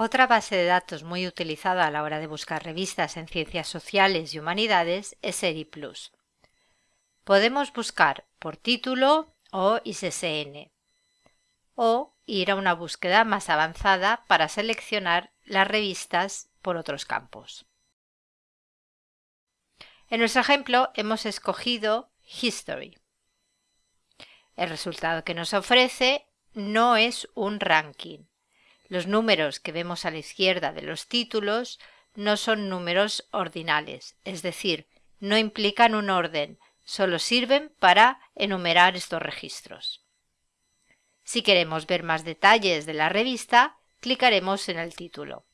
Otra base de datos muy utilizada a la hora de buscar revistas en ciencias sociales y humanidades es ERIPLUS. Podemos buscar por título o ISSN o ir a una búsqueda más avanzada para seleccionar las revistas por otros campos. En nuestro ejemplo hemos escogido History. El resultado que nos ofrece no es un ranking. Los números que vemos a la izquierda de los títulos no son números ordinales, es decir, no implican un orden, solo sirven para enumerar estos registros. Si queremos ver más detalles de la revista, clicaremos en el título.